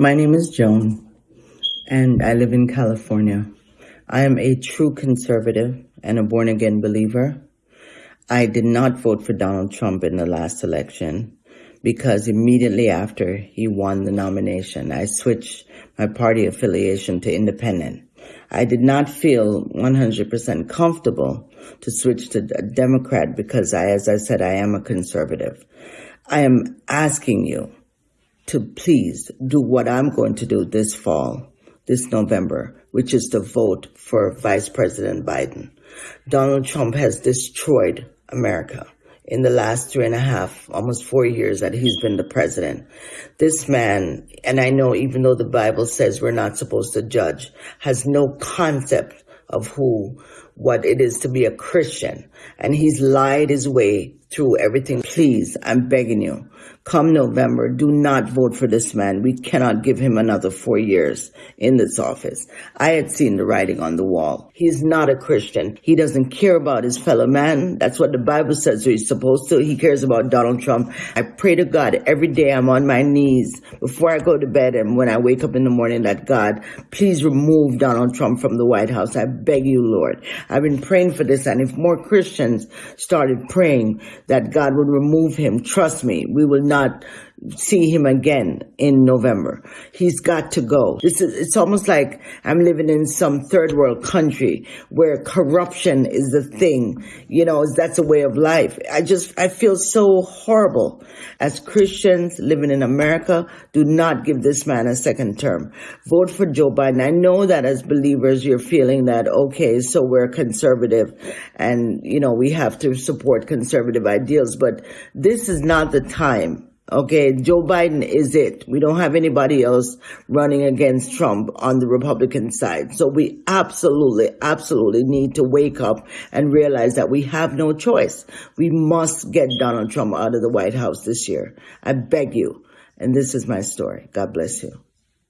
My name is Joan, and I live in California. I am a true conservative and a born again believer. I did not vote for Donald Trump in the last election because immediately after he won the nomination, I switched my party affiliation to independent. I did not feel 100% comfortable to switch to a Democrat because I, as I said, I am a conservative. I am asking you to please do what I'm going to do this fall, this November, which is to vote for Vice President Biden. Donald Trump has destroyed America in the last three and a half, almost four years that he's been the president. This man, and I know even though the Bible says we're not supposed to judge, has no concept of who, what it is to be a Christian. And he's lied his way through everything. Please, I'm begging you, come November, do not vote for this man. We cannot give him another four years in this office. I had seen the writing on the wall. He's not a Christian. He doesn't care about his fellow man. That's what the Bible says he's supposed to. He cares about Donald Trump. I pray to God every day I'm on my knees before I go to bed and when I wake up in the morning that God, please remove Donald Trump from the White House. I beg you, Lord. I've been praying for this and if more Christians started praying, that God would remove him. Trust me, we will not see him again in November. He's got to go. This is, it's almost like I'm living in some third world country where corruption is the thing. You know, that's a way of life. I just, I feel so horrible. As Christians living in America, do not give this man a second term. Vote for Joe Biden. I know that as believers, you're feeling that, okay, so we're conservative and, you know, we have to support conservative ideals, but this is not the time Okay, Joe Biden is it. We don't have anybody else running against Trump on the Republican side. So we absolutely, absolutely need to wake up and realize that we have no choice. We must get Donald Trump out of the White House this year. I beg you. And this is my story. God bless you.